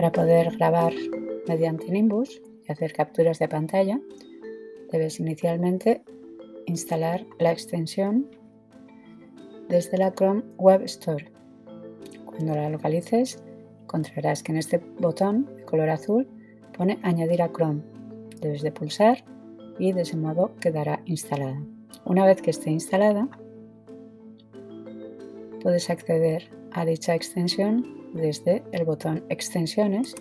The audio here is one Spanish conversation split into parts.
Para poder grabar mediante Nimbus y hacer capturas de pantalla, debes inicialmente instalar la extensión desde la Chrome Web Store. Cuando la localices, encontrarás que en este botón de color azul pone Añadir a Chrome. Debes de pulsar y de ese modo quedará instalada. Una vez que esté instalada, puedes acceder a dicha extensión desde el botón Extensiones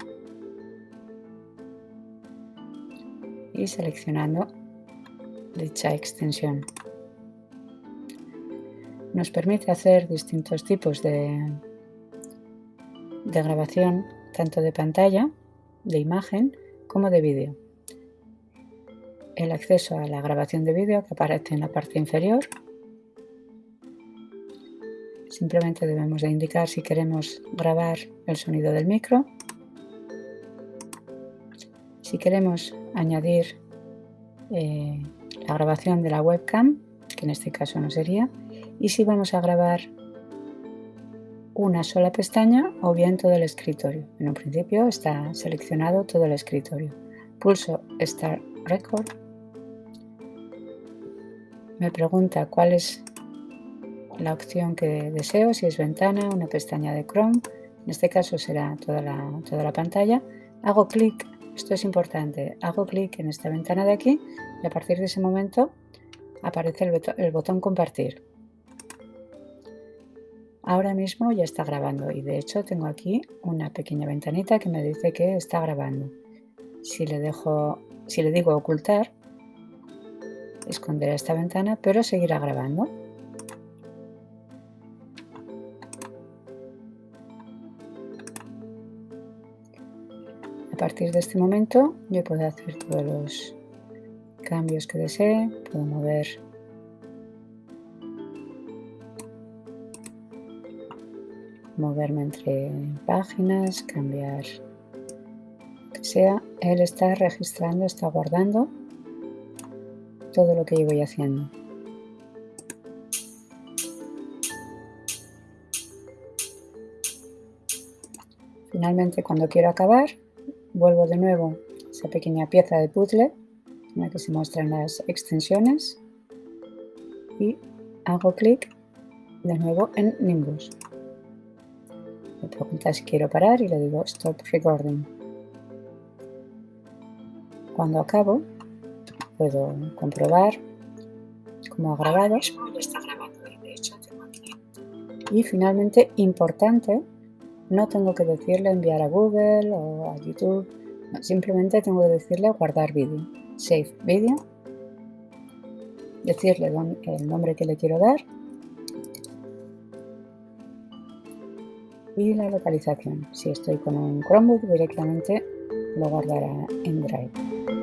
y seleccionando dicha extensión. Nos permite hacer distintos tipos de, de grabación, tanto de pantalla, de imagen, como de vídeo. El acceso a la grabación de vídeo que aparece en la parte inferior Simplemente debemos de indicar si queremos grabar el sonido del micro. Si queremos añadir eh, la grabación de la webcam, que en este caso no sería, y si vamos a grabar una sola pestaña o bien todo el escritorio. En un principio está seleccionado todo el escritorio. Pulso Start Record. Me pregunta cuál es la opción que deseo, si es ventana, una pestaña de Chrome, en este caso será toda la, toda la pantalla, hago clic, esto es importante, hago clic en esta ventana de aquí y a partir de ese momento aparece el, botón compartir. Ahora mismo ya está grabando y de hecho tengo aquí una pequeña ventanita que me dice que está grabando. Si le, dejo, si le digo ocultar, esconderá esta ventana, pero seguirá grabando. Partir de este momento yo puedo hacer todos los cambios que desee, puedo mover moverme entre páginas, cambiar que sea. Él está registrando, está guardando todo lo que yo voy haciendo. Finalmente, cuando quiero acabar, vuelvo de nuevo a esa pequeña pieza de puzzle en la que se muestran las extensiones y hago clic de nuevo en Nimbus. Me pregunta si quiero parar y le digo Stop Recording. Cuando acabo, puedo comprobar cómo ha grabado. Y finalmente, importante, no tengo que decirle enviar a Google o a YouTube, simplemente tengo que decirle guardar vídeo, save video, decirle el nombre que le quiero dar y la localización. Si estoy con un Chromebook directamente lo guardará en Drive.